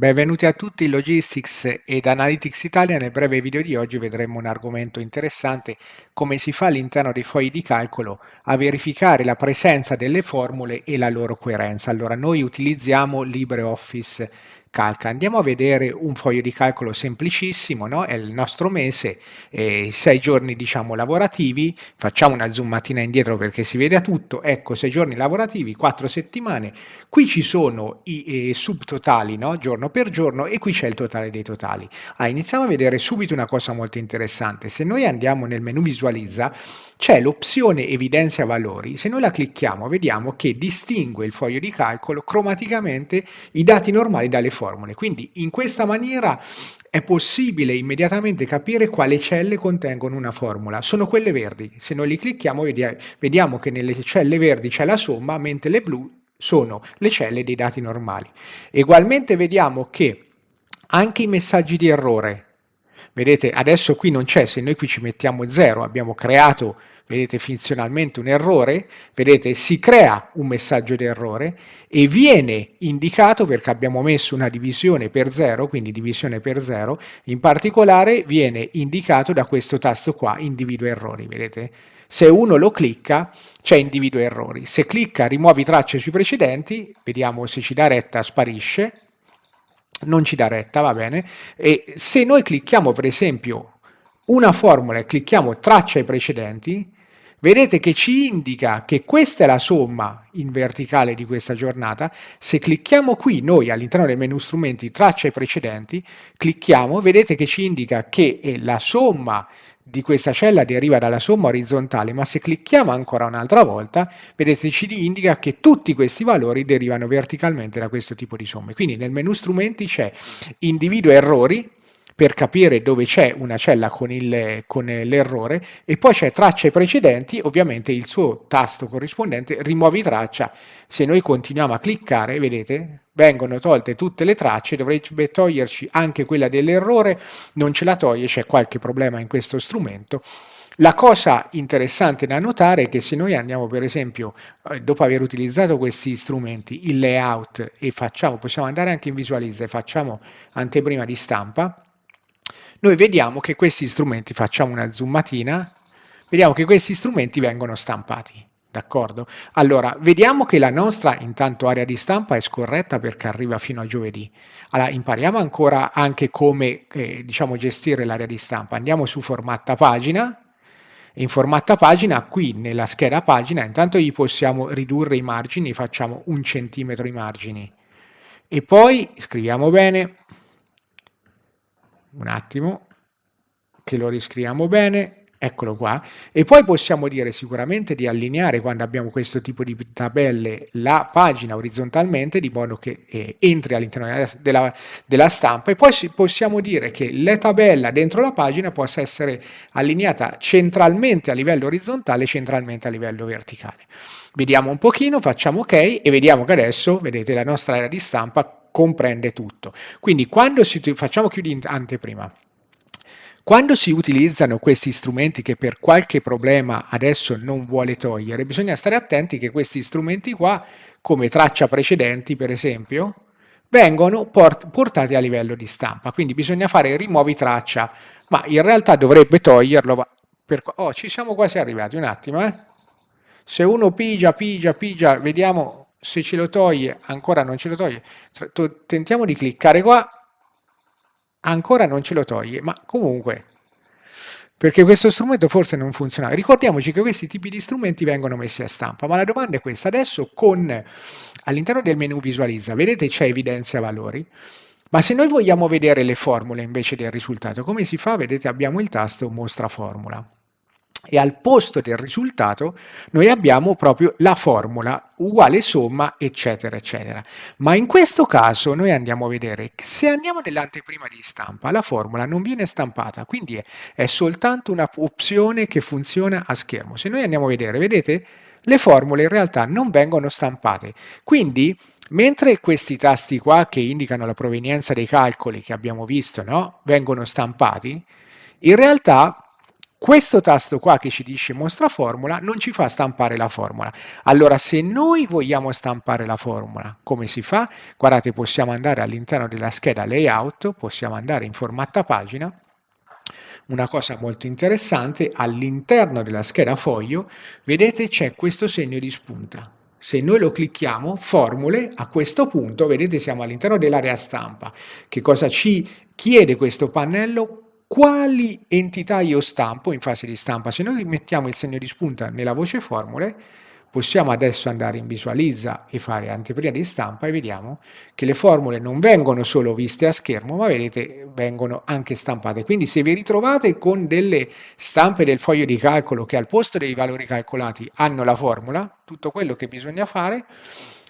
Benvenuti a tutti in Logistics ed Analytics Italia. Nel breve video di oggi vedremo un argomento interessante, come si fa all'interno dei fogli di calcolo a verificare la presenza delle formule e la loro coerenza. Allora, noi utilizziamo LibreOffice calca. Andiamo a vedere un foglio di calcolo semplicissimo, no? è il nostro mese, eh, sei giorni diciamo lavorativi, facciamo una zoomatina indietro perché si vede tutto, ecco sei giorni lavorativi, quattro settimane, qui ci sono i eh, subtotali no? giorno per giorno e qui c'è il totale dei totali. Ah, iniziamo a vedere subito una cosa molto interessante, se noi andiamo nel menu visualizza c'è l'opzione evidenzia valori, se noi la clicchiamo vediamo che distingue il foglio di calcolo cromaticamente i dati normali dalle formule, quindi in questa maniera è possibile immediatamente capire quale celle contengono una formula, sono quelle verdi, se noi li clicchiamo vediamo che nelle celle verdi c'è la somma, mentre le blu sono le celle dei dati normali. Egualmente vediamo che anche i messaggi di errore Vedete, adesso qui non c'è, se noi qui ci mettiamo 0, abbiamo creato, vedete, funzionalmente un errore, vedete, si crea un messaggio di errore e viene indicato perché abbiamo messo una divisione per 0, quindi divisione per 0, in particolare viene indicato da questo tasto qua, individua errori, vedete? Se uno lo clicca, c'è individua errori. Se clicca rimuovi tracce sui precedenti, vediamo se ci dà retta, sparisce, non ci dà retta, va bene, e se noi clicchiamo per esempio una formula e clicchiamo traccia ai precedenti, vedete che ci indica che questa è la somma in verticale di questa giornata, se clicchiamo qui noi all'interno del menu strumenti traccia ai precedenti, clicchiamo, vedete che ci indica che è la somma di questa cella deriva dalla somma orizzontale, ma se clicchiamo ancora un'altra volta, vedete ci indica che tutti questi valori derivano verticalmente da questo tipo di somme. Quindi nel menu strumenti c'è individua errori, per capire dove c'è una cella con, l'errore e poi c'è tracce precedenti, ovviamente il suo tasto corrispondente rimuovi traccia, se noi continuiamo a cliccare, vedete, vengono tolte tutte le tracce, dovrebbe toglierci anche quella dell'errore, non ce la toglie, c'è qualche problema in questo strumento. La cosa interessante da notare è che se noi andiamo per esempio, eh, dopo aver utilizzato questi strumenti, il layout e facciamo, possiamo andare anche in visualizza e facciamo anteprima di stampa, noi vediamo che questi strumenti, facciamo una zoomatina, vediamo che questi strumenti vengono stampati. D'accordo? Allora, vediamo che la nostra intanto area di stampa è scorretta perché arriva fino a giovedì. Allora, impariamo ancora anche come eh, diciamo, gestire l'area di stampa. Andiamo su formatta pagina. In formatta pagina, qui nella scheda pagina, intanto gli possiamo ridurre i margini, facciamo un centimetro i margini. E poi scriviamo bene, un attimo, che lo riscriviamo bene, eccolo qua, e poi possiamo dire sicuramente di allineare quando abbiamo questo tipo di tabelle la pagina orizzontalmente di modo che eh, entri all'interno della, della, stampa e poi possiamo dire che la tabella dentro la pagina possa essere allineata centralmente a livello orizzontale e centralmente a livello verticale. Vediamo un pochino, facciamo ok e vediamo che adesso, vedete, la nostra area di stampa comprende tutto. Quindi quando si, facciamo chiudi anteprima, quando si utilizzano questi strumenti che per qualche problema adesso non vuole togliere, bisogna stare attenti che questi strumenti qua, come traccia precedenti per esempio, vengono port portati a livello di stampa, quindi bisogna fare rimuovi traccia, ma in realtà dovrebbe toglierlo, per... oh ci siamo quasi arrivati, un attimo eh. Se uno pigia, pigia, pigia, vediamo se ce lo toglie, ancora non ce lo toglie, tentiamo di cliccare qua, ancora non ce lo toglie, ma comunque, perché questo strumento forse non funziona. Ricordiamoci che questi tipi di strumenti vengono messi a stampa, ma la domanda è questa, adesso all'interno del menu visualizza, vedete c'è evidenzia valori, ma se noi vogliamo vedere le formule invece del risultato, come si fa? Vedete abbiamo il tasto mostra formula e al posto del risultato noi abbiamo proprio la formula uguale somma eccetera eccetera. Ma in questo caso noi andiamo a vedere se andiamo nell'anteprima di stampa la formula non viene stampata quindi è, è soltanto un'opzione che funziona a schermo. Se noi andiamo a vedere vedete? Le formule in realtà non vengono stampate. Quindi mentre questi tasti qua che indicano la provenienza dei calcoli che abbiamo visto no, vengono stampati in realtà questo tasto qua che ci dice mostra formula non ci fa stampare la formula. Allora se noi vogliamo stampare la formula, come si fa? Guardate, possiamo andare all'interno della scheda layout, possiamo andare in formatta pagina, una cosa molto interessante, all'interno della scheda foglio, vedete c'è questo segno di spunta. Se noi lo clicchiamo, formule, a questo punto, vedete siamo all'interno dell'area stampa. Che cosa ci chiede questo pannello? Quali entità io stampo in fase di stampa. Se noi mettiamo il segno di spunta nella voce formule, possiamo adesso andare in visualizza e fare anteprima di stampa e vediamo che le formule non vengono solo viste a schermo, ma vedete vengono anche stampate. Quindi se vi ritrovate con delle stampe del foglio di calcolo che al posto dei valori calcolati hanno la formula, tutto quello che bisogna fare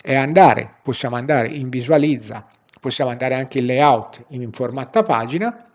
è andare, possiamo andare in visualizza, possiamo andare anche in layout in formatta pagina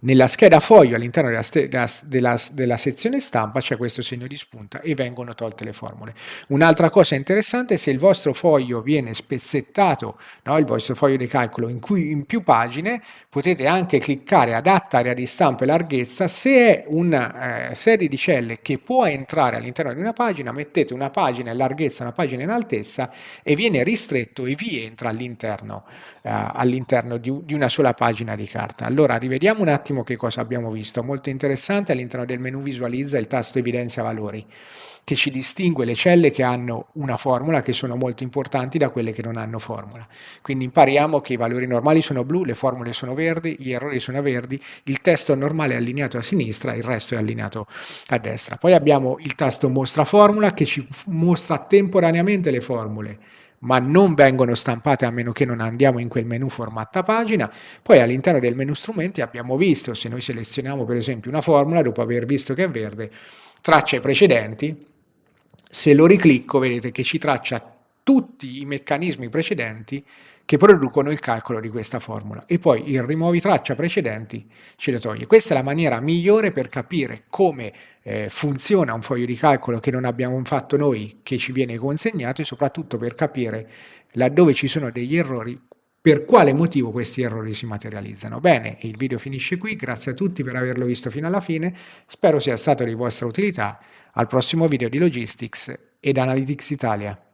nella scheda foglio all'interno della, della, della, della, sezione stampa c'è questo segno di spunta e vengono tolte le formule. Un'altra cosa interessante è se il vostro foglio viene spezzettato, no, il vostro foglio di calcolo in, cui, in più pagine, potete anche cliccare adatta area di stampa e larghezza. Se è una eh, serie di celle che può entrare all'interno di una pagina, mettete una pagina in larghezza, una pagina in altezza e viene ristretto e vi entra all'interno eh, all'interno di, di una sola pagina di carta. Allora rivediamo un attimo che cosa abbiamo visto. Molto interessante all'interno del menu visualizza il tasto evidenzia valori che ci distingue le celle che hanno una formula che sono molto importanti da quelle che non hanno formula. Quindi impariamo che i valori normali sono blu, le formule sono verdi, gli errori sono verdi, il testo normale è allineato a sinistra, il resto è allineato a destra. Poi abbiamo il tasto mostra formula che ci mostra temporaneamente le formule ma non vengono stampate a meno che non andiamo in quel menu formatta pagina. Poi all'interno del menu strumenti abbiamo visto, se noi selezioniamo per esempio una formula, dopo aver visto che è verde, traccia i precedenti, se lo riclicco vedete che ci traccia tutti i meccanismi precedenti che producono il calcolo di questa formula e poi il rimuovi traccia precedenti ce le toglie. Questa è la maniera migliore per capire come eh, funziona un foglio di calcolo che non abbiamo fatto noi, che ci viene consegnato e soprattutto per capire laddove ci sono degli errori, per quale motivo questi errori si materializzano. Bene, il video finisce qui, grazie a tutti per averlo visto fino alla fine, spero sia stato di vostra utilità, al prossimo video di Logistics ed Analytics Italia.